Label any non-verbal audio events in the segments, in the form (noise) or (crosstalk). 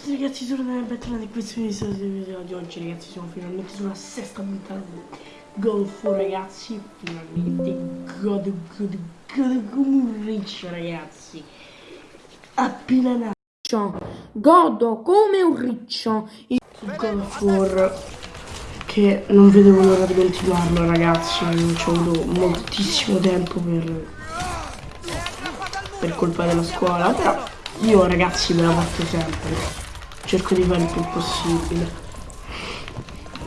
tutti ragazzi, sono Daniel bentornati in questo video di oggi ragazzi siamo finalmente sulla sesta puntata di War ragazzi Finalmente. God, God, God come un riccio ragazzi. Appena nato Godo come un riccio. Of War Che non vedevo l'ora di continuarlo ragazzi Ci ho avuto moltissimo tempo per Per colpa della scuola Però io ragazzi me la faccio sempre cerco di fare il più possibile.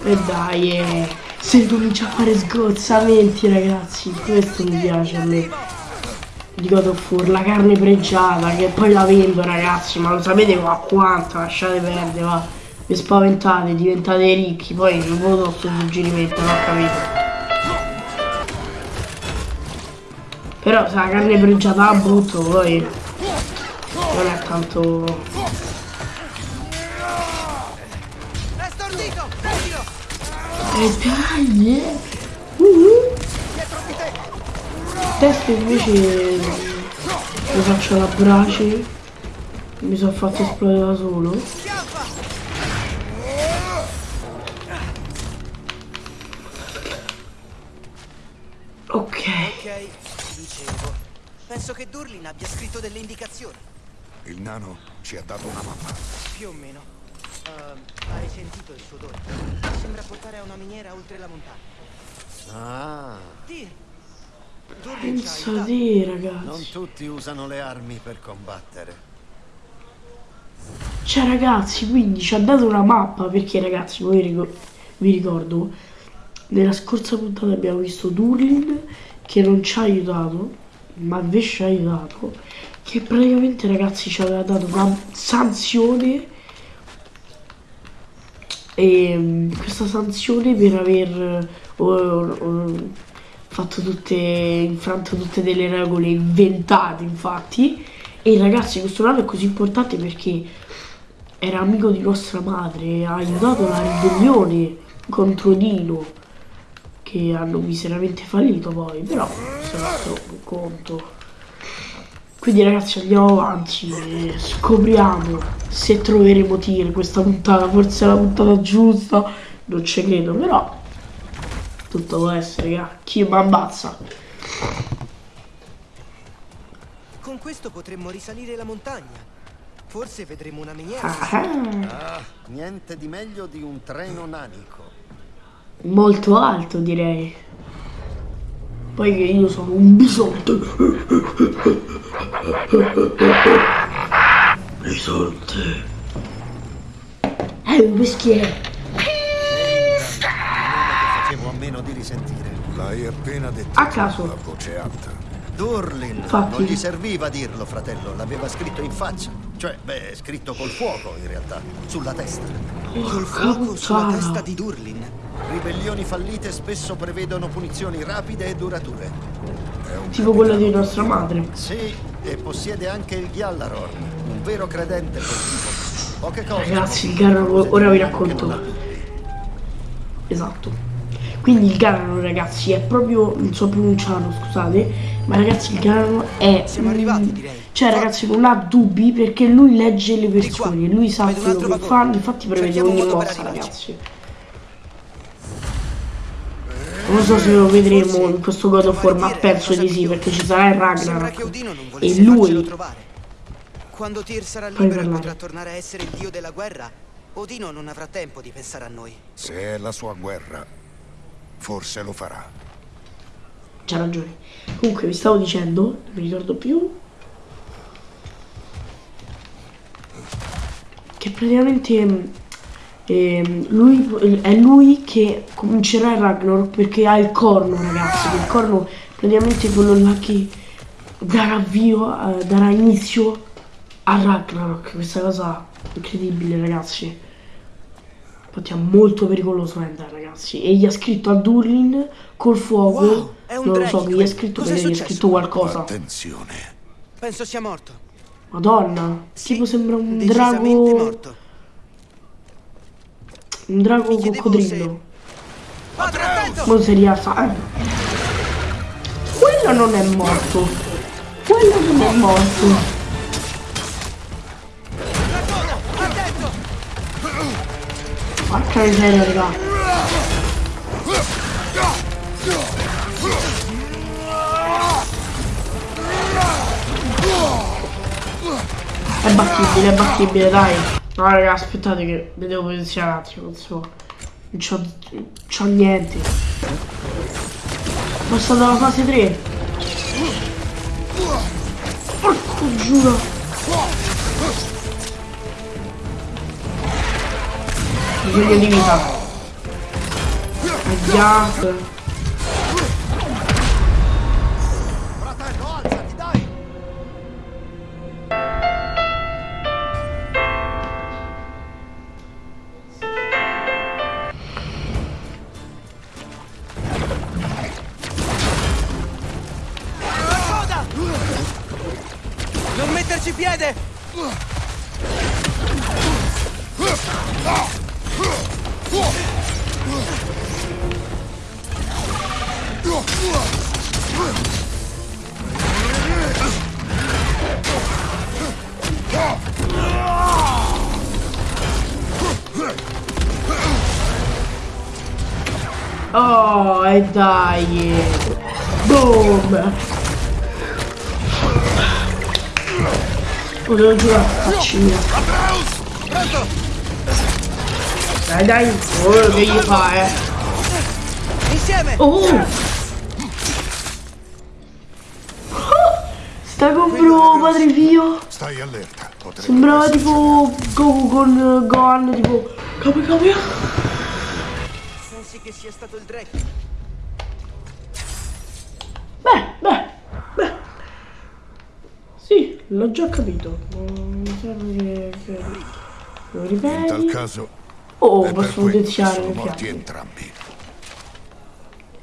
E dai eh, se comincia a fare sgozzamenti ragazzi questo mi piace a me. Di God of War la carne pregiata che poi la vendo ragazzi ma lo sapete qua quanto? Lasciate perdere va. Vi spaventate diventate ricchi poi non lo sto suggerimento non ho capito? Però se la carne pregiata la butto poi non è tanto E dai! Uh -huh. Testa invece lo faccio la brace. Mi sono fatto esplodere da solo. Ok. Ok, dicevo. Penso che Durlin abbia scritto delle indicazioni. Il nano ci ha dato una mappa. Più o meno. Uh, hai sentito il suo odore? Sembra portare a una miniera oltre la montagna. Ah. Dì. Pensa di ragazzi. Non tutti usano le armi per combattere. Cioè ragazzi, quindi ci ha dato una mappa perché ragazzi, voi ricor vi ricordo, nella scorsa puntata abbiamo visto Durlin che non ci ha aiutato, ma invece ci ha aiutato, che praticamente ragazzi ci aveva dato una sanzione e mm, questa sanzione per aver uh, uh, fatto tutte infranto tutte delle regole inventate infatti. E ragazzi questo nano è così importante perché era amico di nostra madre ha aiutato la ribellione contro Dino che hanno miseramente fallito poi però se non altro conto quindi ragazzi andiamo avanti e scopriamo se troveremo tir questa puntata, forse è la puntata giusta, non ci credo, però tutto può essere, raga. chi mi ammazza. Con questo potremmo risalire la montagna. Forse vedremo una miniera. Ah, niente di meglio di un treno nanico. Molto alto direi. Poi che io sono un bisonte. Bisonte. È un bischiere. Facevo a meno di risentire. L'hai appena detto. A caso. La voce alta. Durlin, Infatti. non gli serviva dirlo, fratello, l'aveva scritto in faccia. Cioè, beh, scritto col fuoco, in realtà, sulla testa. Col fuoco sulla testa di Durlin. Ribellioni fallite spesso prevedono punizioni rapide e durature. Tipo quella di nostra madre. Sì, e possiede anche il Gjallarorn, un vero credente quel tipo. Poche cose. Ragazzi, il Garano, ora vi racconto. Esatto. Quindi il Garano, ragazzi, è proprio, non so pronunciarlo, scusate, ma ragazzi il Garano è... Siamo arrivati, direi. Cioè, ragazzi, non ha dubbi perché lui legge le persone, lui sa quello che fa, infatti prevede ogni mossa, ragazzi. Non so se lo vedremo in questo God of War, ma penso di sì, perché ci sarà il Ragnarok. E lui... Quando Tyr sarà libero e potrà tornare a essere il dio della guerra, Odino non avrà tempo di pensare a noi. Se è la sua guerra, forse lo farà. C'ha ragione. Comunque vi stavo dicendo, non mi ricordo più. Che praticamente eh, lui, è lui che comincerà il Ragnarok perché ha il corno ragazzi. Il corno praticamente quello là che darà avvio, eh, darà inizio al Ragnarok. Questa cosa incredibile ragazzi. Infatti è molto pericoloso Ender ragazzi. E gli ha scritto a Durlin col fuoco. Wow, non lo so che gli ha scritto perché gli ha scritto qualcosa. Attenzione. Penso sia morto. Madonna, sì, tipo sembra un drago. Morto. Un drago coccodrillo. Se... Non si rialza. Quello non è morto. Quello non è morto. Porca miseria, raga. È battibile, è battibile, dai. No, raga, aspettate che mi devo posizionare un attimo, non so. Non c'ho, c'ho niente. Passato alla fase 3. Porco giuro. Bisogno di vita. Gas. Oh, e dai. Boom. Volevo giocare a faccina. Dai, dai. Oh, che gli fa, eh. Insieme! Oh! Sta con bro, padre mio. Stai allerta. Sembrava tipo Goku con eh, Gohan, tipo capo capo. Pensi che sia stato il Drake? Beh, beh, beh. Sì, l'ho già capito. Non mi serve che, che lo In tal ripeti. caso, Oh, posso potenziare sono morti entrambi.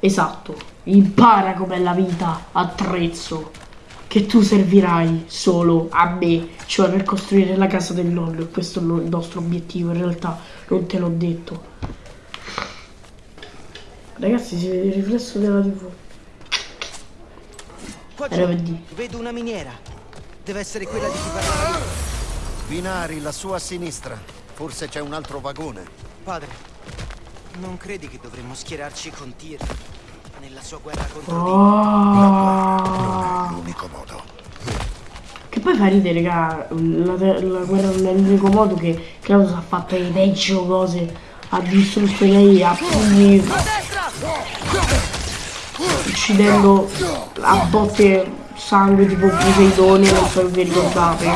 Esatto. Impara com'è la vita, attrezzo. Che tu servirai solo a me, cioè per costruire la casa del nonno. E questo è il nostro obiettivo, in realtà non te l'ho detto. Ragazzi, si vede il riflesso della TV. Qua giù vedo una miniera. Deve essere quella di cui parlava. Binari, la sua a sinistra. Forse c'è un altro vagone. Padre, non credi che dovremmo schierarci con Tyr nella sua guerra contro Oh. Dio? Ah. L'unico modo. Che poi fa ridere, raga, la, la guerra non è l'unico modo che Kratos ha fatto le peggio cose, ha distrutto lei a pugni, A destra! Uccidendo a botte sangue tipo Poseidone, non so se vi ricordate.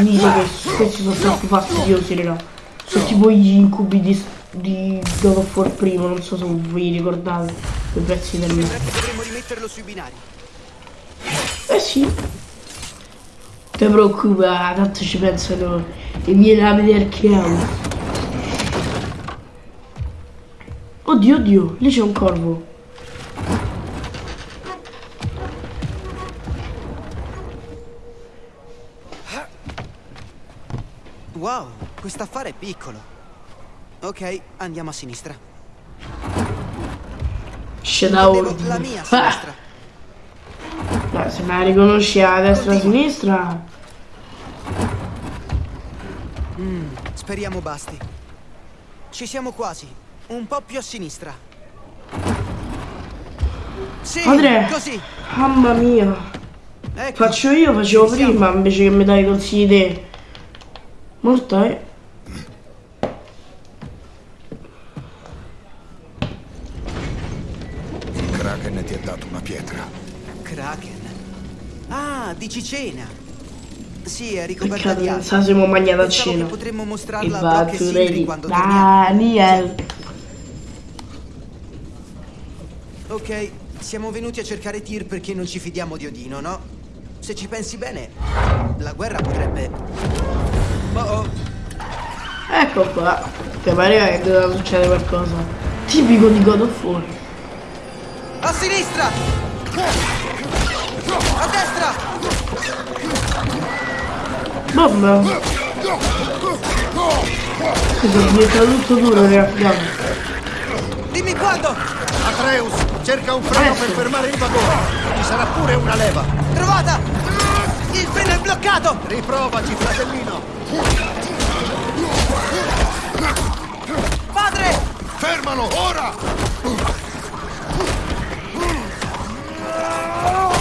Dice che questi sono troppo fastidiosi, raga. Sono tipo gli incubi di, di God of War primo, non so se vi ricordate quei pezzi del binari. Eh sì. Ti preoccupare, tanto ci pensano e viene a vedere che amo. Oddio, oddio, lì c'è un corvo. Wow, quest'affare è piccolo. Ok, andiamo a sinistra. Ordine. la mia a Ah, sinistra. Beh, se me la riconosci a destra e a sinistra. Speriamo basti. Ci siamo quasi. Un po' più a sinistra. Sì, Padre, così. mamma mia. Ecco. Faccio io, facevo prima invece che mi dai consigli te. Molto, eh. Kraken ti ha dato una pietra. Kraken. Ah, dici cena. Sì, è ricoperta di acqua. sa se mo mangiata a cena. potremmo mostrarla a Brock e Sindri quando torniamo. Daniel. Ok, siamo venuti a cercare Tyr perché non ci fidiamo di Odino, no? Se ci pensi bene, la guerra potrebbe... Oh oh, Ecco qua. Che pareva che doveva succedere qualcosa. Tipico di God of War. a sinistra! A destra! Mamma. Questo è diventato tutto duro, ragazzi. Dimmi quando! Atreus, cerca un freno per fermare il vagone. Ci sarà pure una leva. Trovata! Il freno è bloccato! Riprovaci, fratellino. Padre! Fermalo, ora!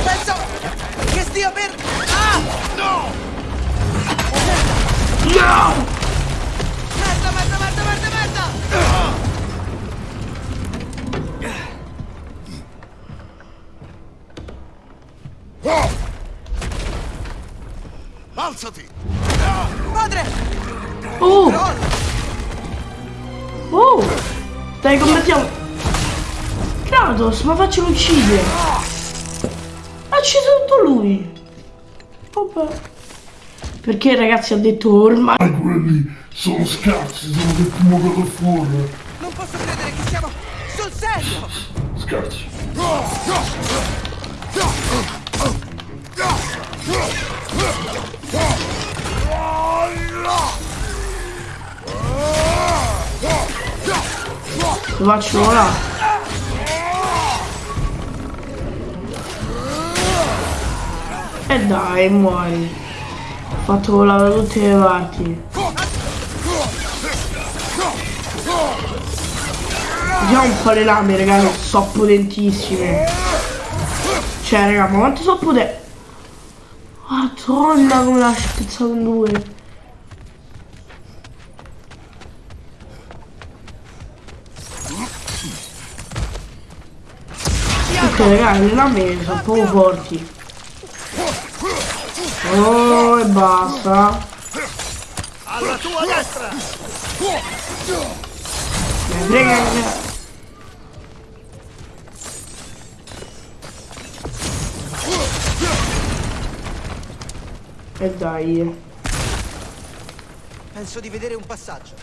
Penso che stia per... Ah! No! No! Merda, merda, merda, merda, merda! Oh! Alzati! Padre! Oh! Oh! Dai, combattiamo! Kratos, ma faccelo uccidere! Ha ucciso tutto lui! Vabbè. Perché ragazzi ha detto ormai... quelli sono scarsi, sono del primo God of War. Non posso credere che siamo sul serio! Scarsi. Lo faccio ora. E dai, muori. Fatto volare tutte le parti. Vediamo un po' le lame, raga, che sono potentissime. Cioè, raga, ma quanto sono potenti? Madonna, come l'ha spezzato in due. Ok, raga, le lame sono poco forti. Oh, e basta. Alla tua destra. Me frega che- E dai. Penso di vedere un passaggio.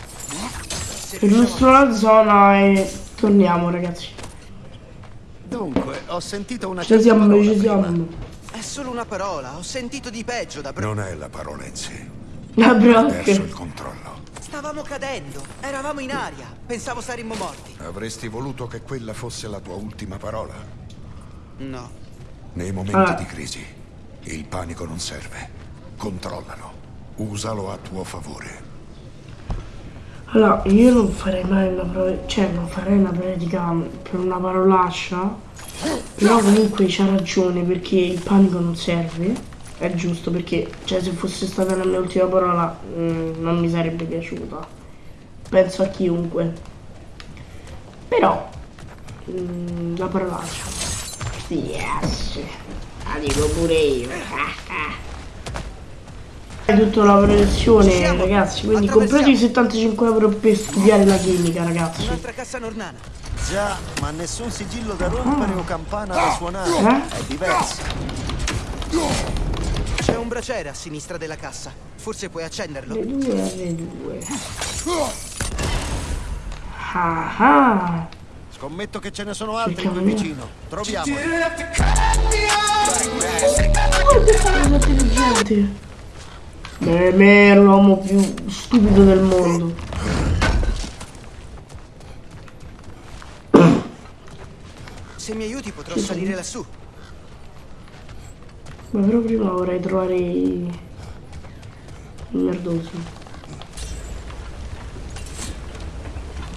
Se riusciamo la zona e torniamo ragazzi. Dunque, ho sentito una Ci siamo, ci siamo. Solo una parola, ho sentito di peggio da... bro- Non è la parola in sé. La Ho perso il controllo. Stavamo cadendo, eravamo in aria, pensavo saremmo morti. Avresti voluto che quella fosse la tua ultima parola. No. Nei momenti Ah. di crisi, il panico non serve. Controllalo. Usalo a tuo favore. Allora, io non farei mai una prova, cioè non farei una predica per una parolaccia, però comunque c'ha ragione perché il panico non serve, è giusto perché, cioè se fosse stata la mia ultima parola mm, non mi sarebbe piaciuta, penso a chiunque, però mm, la parolaccia, yes, la dico pure io, (laughs) È tutta la protezione ragazzi, quindi comprate i 75 euro per studiare la chimica ragazzi. Un'altra cassa nornana. Già, ma nessun sigillo da rompere o campana da suonare. Eh? È diverso. C'è un braciere a sinistra della cassa. Forse puoi accenderlo. Le due alle due. Ah ah. Scommetto che ce ne sono altri qui vicino. Troviamoli. Guarda che. Me, me ero l'uomo più stupido del mondo. Se mi aiuti potrò salire lassù. Ma però prima vorrei trovare i i merdosi.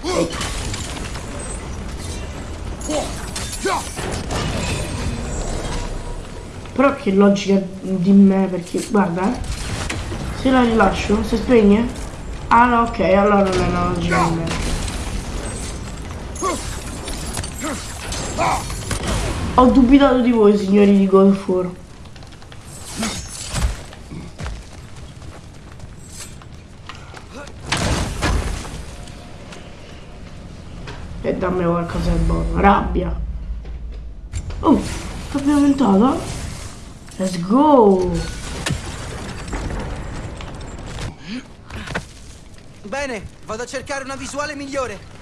Ecco. Però che logica di me perché guarda eh. Se la rilascio, si spegne? Ah no ok, allora non è una logica di me. Ho dubitato di voi signori di of War. E dammi qualcosa di buono. Rabbia. Oh, abbiamo aumentato? Let's go! Bene, vado a cercare una visuale migliore.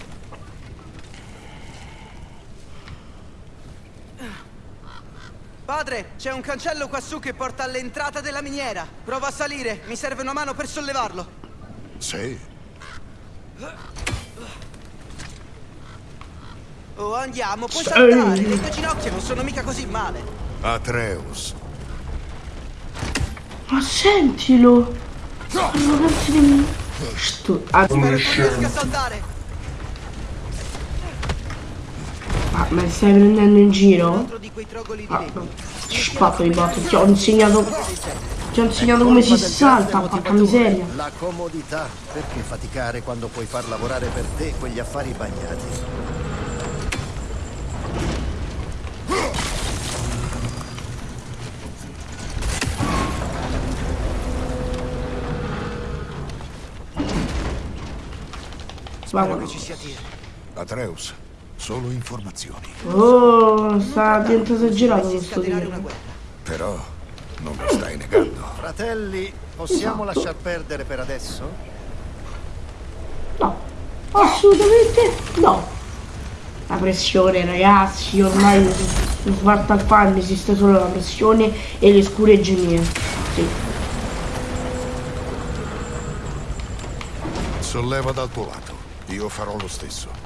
Padre, c'è un cancello quassù che porta all'entrata della miniera. Prova a salire, mi serve una mano per sollevarlo. Sì. Oh, andiamo, puoi Sì. saltare. Le tue ginocchia non sono mica così male. Atreus, Ma sentilo! Arroganti di... Sto... Ah, Spero riesca a saltare. ah, ma mi stai prendendo in giro? Ah. Spacco di botto, ti ho insegnato... Ti ho insegnato come si salta, porca miseria. La comodità. Perché faticare quando puoi far lavorare per te quegli affari bagnati? Spero che ci sia Tyr. Atreus, solo informazioni. Oh, sta diventando esagerato Dovresti questo video. Però non lo stai negando. Fratelli, possiamo Esatto. lasciar perdere per adesso? No, assolutamente no. La pressione, ragazzi, ormai Fatal Fan esiste solo la pressione e le scure genie. Sì. Solleva dal tuo lato. Io farò lo stesso.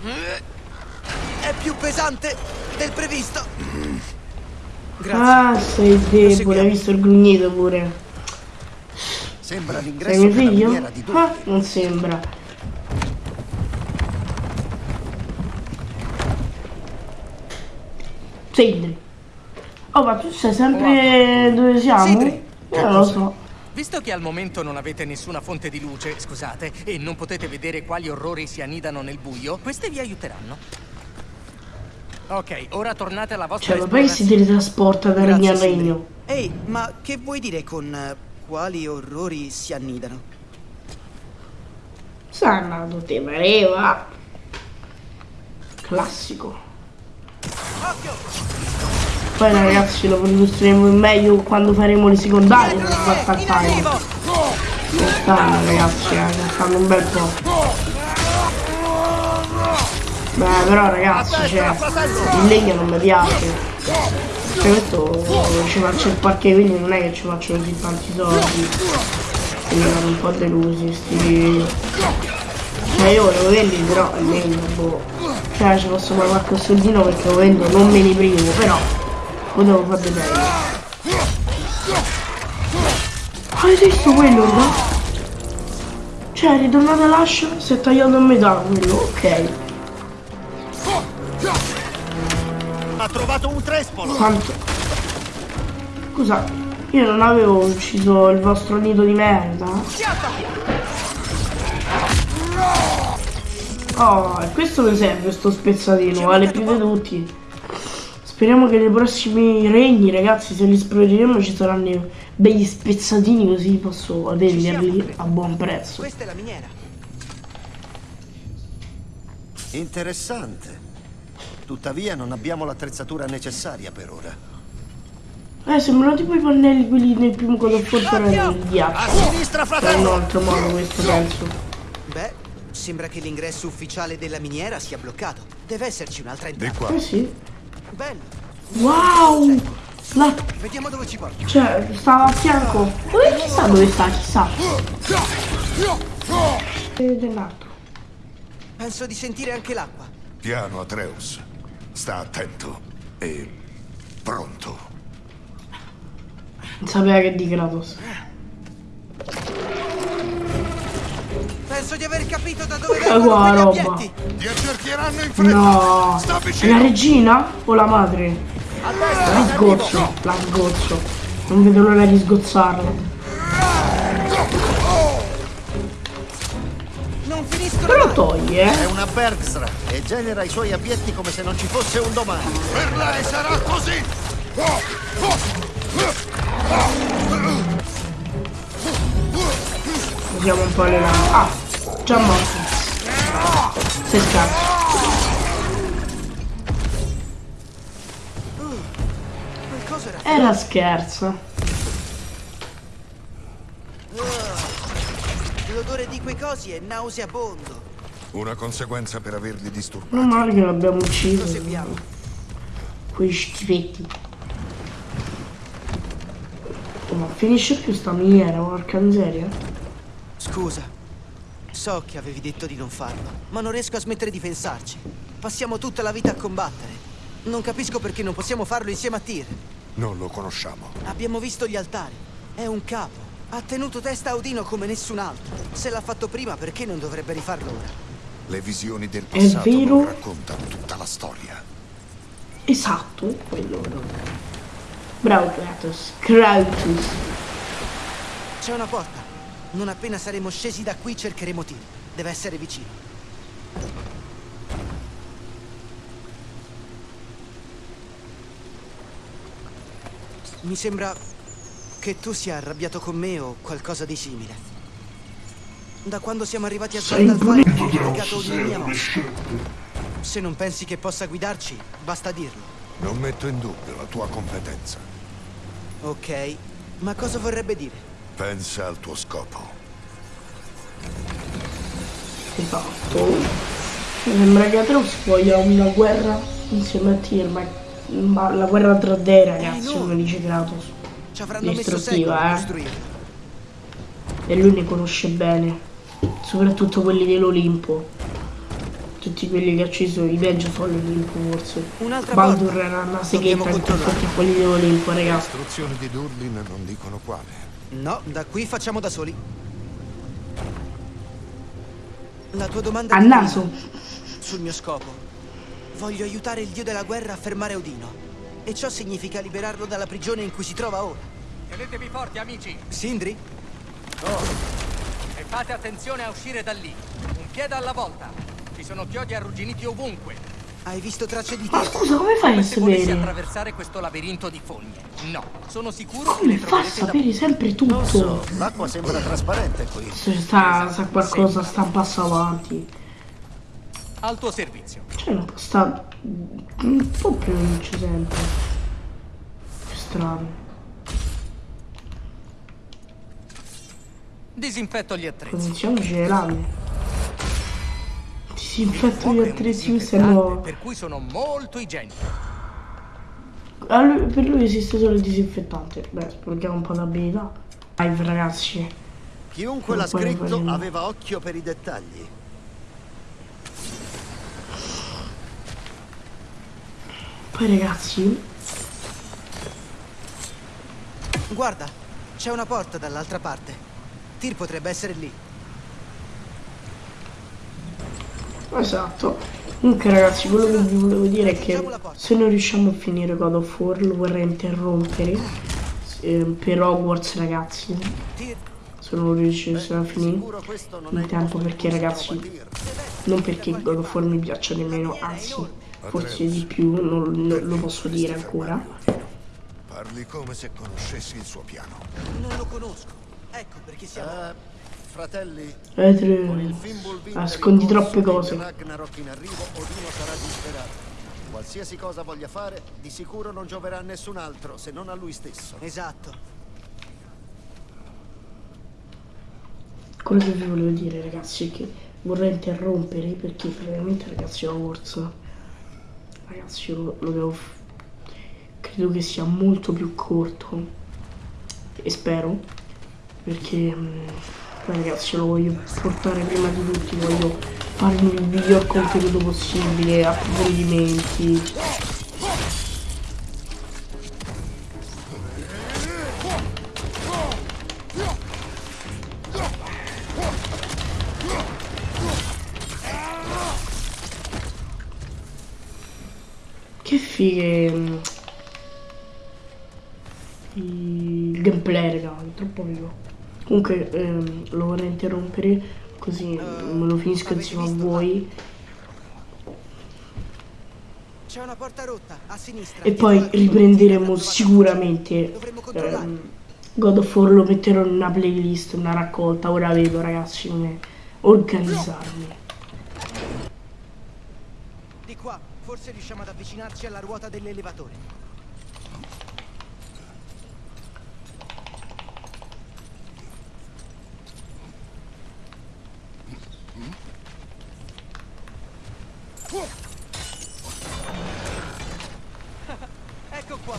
È più pesante del previsto. Grazie. Ah, sei debole, hai visto il grugnito pure. Sembra Sei l'ingresso mio figlio? di Ah, non sembra. Sindri. Oh, ma tu sai sempre dove siamo? Sindri. Io non lo so. Visto che al momento non avete nessuna fonte di luce, scusate, e non potete vedere quali orrori si annidano nel buio, queste vi aiuteranno. Ok, ora tornate alla vostra Cioè, ma poi si teletrasporta da regno a Grazie, Sindri. regno. Ehi, ma che vuoi dire con eh, quali orrori si annidano? Sannato, te pareva. Classico. Poi ragazzi lo illustreremo meglio quando faremo le secondarie per. Non stanno ragazzi, eh, ne stanno un bel po'. Beh però ragazzi, cioè, il legno non mi piace. Cioè questo ci faccio il parquet, quindi non è che ci faccio così tanti soldi. Quindi erano un po' delusi sti. Cioè io volevo vendere però il legno, boh. Cioè ci posso fare qualche soldino perché lo vendo, non me ne privo, però potevo fare meglio. Ah, Avete visto quello, no? Cioè ritornato all'ascia, si è tagliato a metà quello, ok. Ha trovato un trespolo! Quanto? Scusa, io non avevo ucciso il vostro nido di merda. Oh, e questo mi serve sto spezzatino, vale più di tutti. Speriamo che nei prossimi regni, ragazzi, se li esploreremo ci saranno begli spezzatini così posso venderli a buon prezzo. Questa è la miniera. Interessante. Tuttavia non abbiamo l'attrezzatura necessaria per ora. Eh, sembrano tipo i pannelli quelli nel primo God of War però nel A ghiaccio. sinistra, Per un fratello! altro modo questo penso. Beh, sembra che l'ingresso ufficiale della miniera sia bloccato. Deve esserci un'altra Di entrata. qua. Eh sì. Bello. Wow! La Vediamo dove ci porta. Cioè, stava a fianco. Dove chissà dove sta, chissà. Dell'altro. Penso di sentire anche l'acqua. Piano, Atreus. Sta attento e pronto. Non sapeva che di Kratos. Di aver capito da dove vengono roba. obietti. Ti accerchieranno in fretta! No! Sta È la regina o la madre? La sgozzo, la sgozzo. Non vedo l'ora di sgozzarla. Non finiscono Però toglie, eh. È una Bergsra e genera i suoi abietti come se non ci fosse un domani. Per lei sarà così! Usiamo un po' le lame. Ah, già morto. Sei scarso. Era... Scherzo. L'odore di quei cosi è nauseabondo. Una conseguenza per averli disturbati. Non male che l'abbiamo ucciso. Proseguiamo. Quei schifetti. Oh, ma finisce più sta miniera, porca miseria. Scusa. So che avevi detto di non farlo, ma non riesco a smettere di pensarci. Passiamo tutta la vita a combattere. Non capisco perché non possiamo farlo insieme a Tyr. Non lo conosciamo. Abbiamo visto gli altari. È un capo. Ha tenuto testa a Odino come nessun altro. Se l'ha fatto prima, perché non dovrebbe rifarlo ora? Le visioni del passato vero? non raccontano tutta la storia. Esatto, quello. Bravo Kratos. Kratos. C'è una porta. Non appena saremo scesi da qui cercheremo Tyr. Deve essere vicino. Mi sembra che tu sia arrabbiato con me o qualcosa di simile. Da quando siamo arrivati a impunito ho piegato ogni mia mossa. Se non pensi che possa guidarci, basta dirlo. Non metto in dubbio la tua competenza. Ok, ma cosa vorrebbe dire? Pensa al tuo scopo. Esatto. Mi sembra che Atreus voglia una guerra insieme a Tyr, ma, ma la guerra tra dei ragazzi, Eh, come dice Kratos. Distruttiva, eh. E lui ne conosce bene. Soprattutto quelli dell'Olimpo. Tutti quelli che ha ucciso i peggio sono l'Olimpo forse. Baldur era una seghetta in confronto a quelli dell'Olimpo, Le ragazzi. istruzioni di Durlin non dicono quale. No, da qui facciamo da soli. La tua domanda A di naso. sul mio scopo. Voglio aiutare il dio della guerra a fermare Odino. E ciò significa liberarlo dalla prigione in cui si trova ora. Tenetevi forti, amici. Sindri? E fate attenzione a uscire da lì. Un piede alla volta. Ci sono chiodi arrugginiti ovunque. Hai visto tracce di Ma scusa, come fai a Come se volessi sapere? attraversare questo labirinto di fogne. No, sono sicuro che Come le fa a sapere sempre Non so, tutto? l'acqua sembra trasparente qui. Se sta, sa qualcosa, sta un passo avanti. Al tuo servizio. Cioè, non può sta un po' più luce sempre. Che strano. Disinfetto gli attrezzi. Cominciamoci le lame. Disinfetto gli attrezzi, disinfettante, nuovo. Per cui sono molto igienico. Ah, lui- per lui esiste solo il disinfettante. Beh, sprechiamo un po' d'abilità. Live ragazzi. Chiunque l'ha scritto aveva occhio per i dettagli. Poi ragazzi, Guarda, c'è una porta dall'altra parte. Tyr potrebbe essere lì. Esatto. Comunque ragazzi, quello che vi volevo dire è che se non riusciamo a finire God of War lo vorrei interrompere. eh, per Hogwarts ragazzi. Se non riuscissimo a finire in il tempo perché ragazzi non perché God of War mi piaccia nemmeno, anzi forse di più, non, non lo posso dire ancora. Parli come se conoscessi il suo piano. non lo conosco. Ecco perché siamo... Fratelli, Fimbulwinter Nascondi troppe cose. Ragnarok in arrivo, Odino sarà disperato. Qualsiasi cosa voglia fare, di sicuro non gioverà a nessun altro, se non a lui stesso. Esatto. Quello che vi volevo dire ragazzi è che vorrei interrompere perché praticamente ragazzi Hogwarts ragazzi io lo, devo credo che sia molto più corto e spero perché mm, ragazzi lo voglio portare prima di tutti voglio farmi il miglior contenuto possibile approfondimenti Che fighe. mm, Il gameplay, raga, è troppo vivo. Comunque ehm, lo vorrei interrompere così me lo finisco insieme a voi. C'è una porta rotta a sinistra. E poi riprenderemo sicuramente ehm, God of War lo metterò in una playlist, una raccolta. Ora vedo ragazzi come organizzarmi. Di qua, forse riusciamo ad avvicinarci alla ruota dell'elevatore. Ecco qua.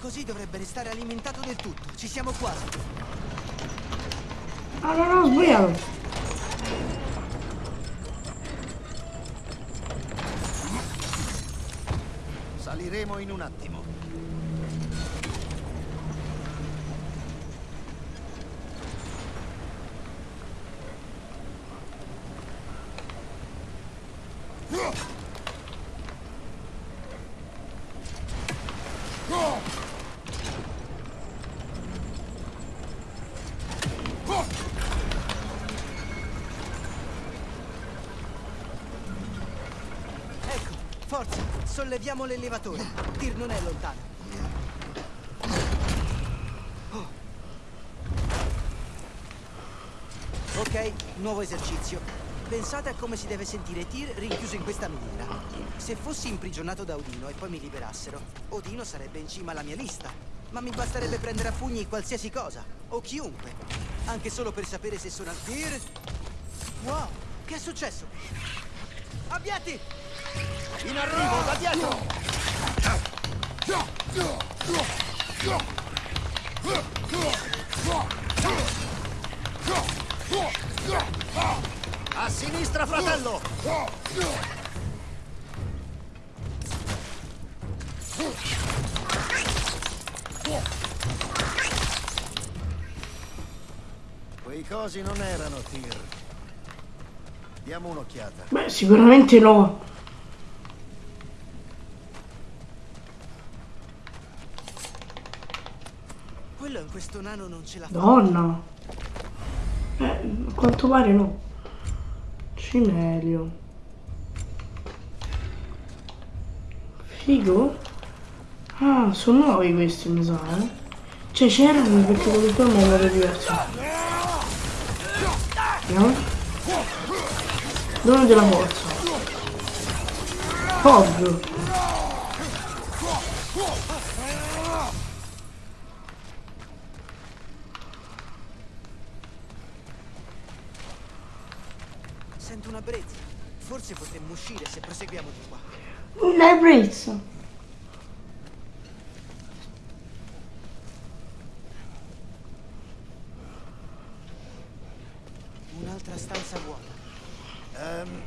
Così dovrebbe restare alimentato del tutto. Ci siamo quasi. Ah no, no, ho sbagliato. Saliremo in un attimo. Ecco, forza, solleviamo l'elevatore. Tir non è lontano. Oh. Ok, nuovo esercizio. Pensate a come si deve sentire Tyr rinchiuso in questa miniera. Se fossi imprigionato da Odino e poi mi liberassero, Odino sarebbe in cima alla mia lista. Ma mi basterebbe prendere a pugni qualsiasi cosa, o chiunque. Anche solo per sapere se sono al Tyr. Wow, che è successo? Abbiati! In arrivo, da dietro! A sinistra, fratello! Quei cosi non erano tir. Diamo un'occhiata. Beh, sicuramente no. Quello in questo nano non ce la fa. Donna. Eh, a quanto pare no. Cimelio. Figo. Ah, sono nuovi questi, mi sa, eh. Cioè c'erano perché comunque non erano diverso. Vediamo. Dono della forza. Ovvio. Una brezza. Forse potremmo uscire se proseguiamo di qua. Una brezza. Un'altra stanza vuota. Ehm,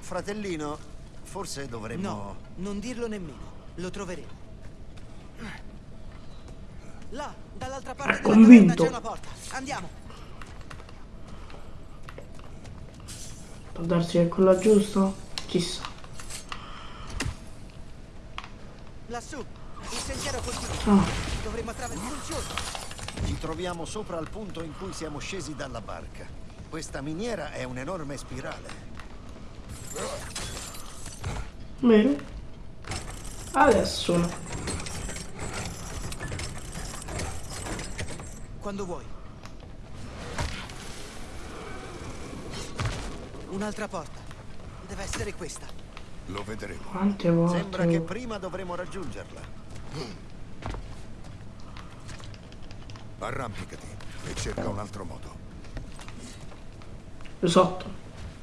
fratellino, forse dovremmo... No, non dirlo nemmeno. Lo troveremo. Là, dall'altra parte della convinto. caverna c'è una porta. Andiamo. Può darsi che è quella giusta? Chissà. Lassù, il sentiero continua. Ah, Dovremmo attraversare il fiume. Ci troviamo sopra al punto in cui siamo scesi dalla barca. Questa miniera è un'enorme spirale. vero? Adesso. Quando vuoi. Un'altra porta. Deve essere questa. Lo vedremo. Quante volte? Sembra che prima dovremo raggiungerla. Arrampicati e cerca un altro modo. Esatto.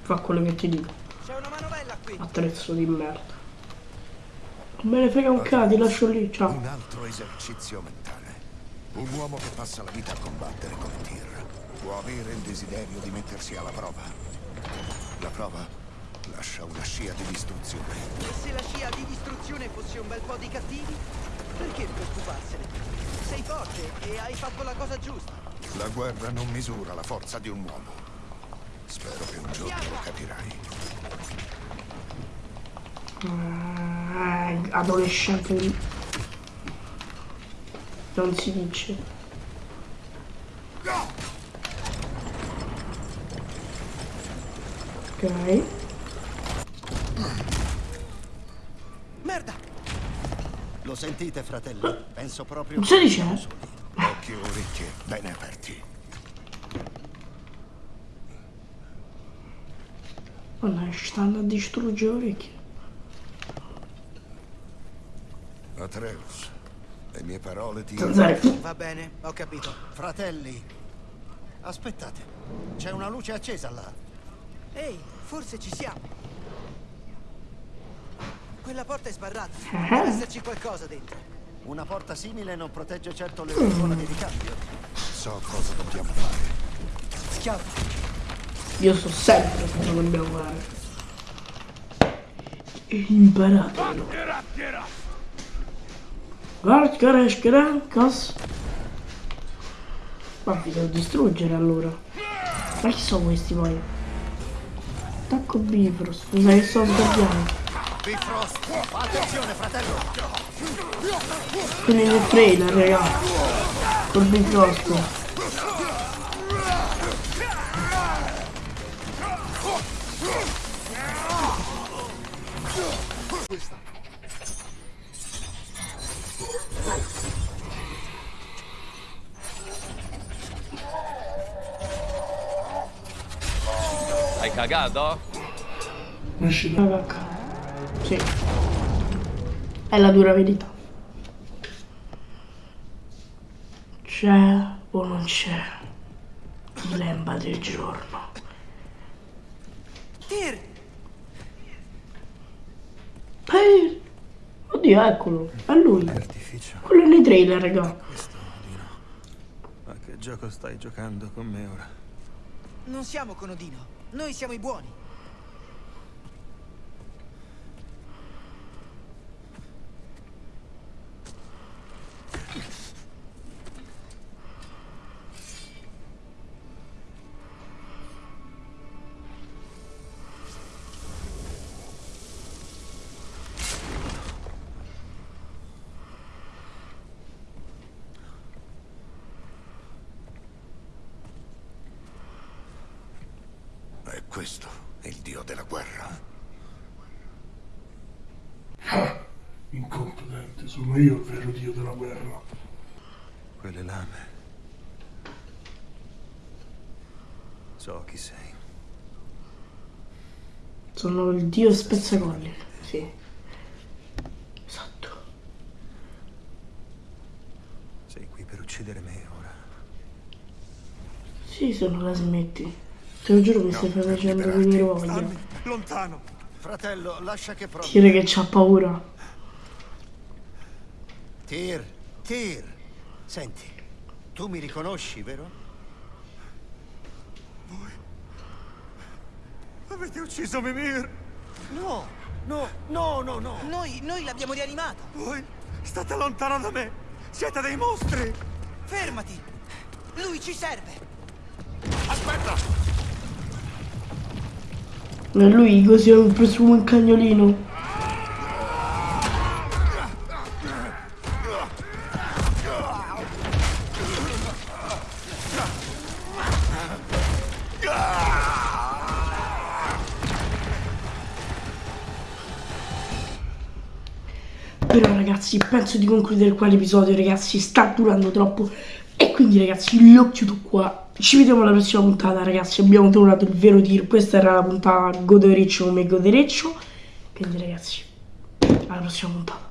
Fa quello che ti dico. C'è una manovella qui. Attrezzo di merda. Non me ne frega un cazzo, ti lascio lì, ciao. Un altro esercizio mentale. Un uomo che passa la vita a combattere come Tyr può avere il desiderio di mettersi alla prova. La prova lascia una scia di distruzione. E se la scia di distruzione fosse un bel po' di cattivi? Perché preoccuparsene? Sei forte e hai fatto la cosa giusta. La guerra non misura la forza di un uomo. Spero che un giorno lo capirai. Ah, adolescente. Non si dice. Ok. Merda! Lo sentite, fratelli? Penso proprio Cosa dice? siamo soli. Occhi e orecchie bene aperti. Oh no, stanno a distruggere le orecchie. Atreus, le mie parole ti... Va bene, ho capito. Fratelli, aspettate. C'è una luce accesa là. Ehi, forse ci siamo. Quella porta è sbarrata. Ah. Deve esserci qualcosa dentro. Una porta simile non protegge certo le persone di ricambio. So cosa dobbiamo fare. Schiavo. Io so sempre cosa dobbiamo fare. E imparatelo. Guarda, guarda, cosa? Ma vi devo distruggere allora. Ma chi sono questi poi? Attacco Bifrost, scusa che sto sbagliando. Bifrost, attenzione fratello! Quelli del trailer, raga. Col Bifrost. Hai cagato? Esci da... Raga, Sì. È la dura verità. C'è o non c'è? Dilemma del giorno. Tyr! Eh, Oddio, eccolo, è lui. Artificio. Quello nei trailer, raga. Questo, Odino. Ma che gioco stai giocando con me ora? Non siamo con Odino. Noi siamo i buoni. Questo è il dio della guerra. Ah, incompetente, sono io il vero dio della guerra. Quelle lame. So chi sei. Sono il dio spezzacolli. Sì. Esatto. Sei qui per uccidere me ora. Sì, se non la smetti. Te lo giuro mi stai facendo venire voglia. Lontano! Fratello, lascia che provi. Dire che c'ha paura. Tyr, Tyr. Senti, tu mi riconosci, vero? Avete ucciso Mimir! No, no, no, no, no. Noi, noi l'abbiamo rianimato. Voi state lontano da me! Siete dei mostri! Fermati! Lui ci serve! E lui così ha preso un cagnolino. Però ragazzi, penso di concludere qua l'episodio, ragazzi, sta durando troppo. E quindi ragazzi, lo chiudo qua. Ci vediamo alla prossima puntata, ragazzi. Abbiamo trovato il vero tir. Questa era la puntata godereccio come godereccio. Quindi ragazzi, alla prossima puntata.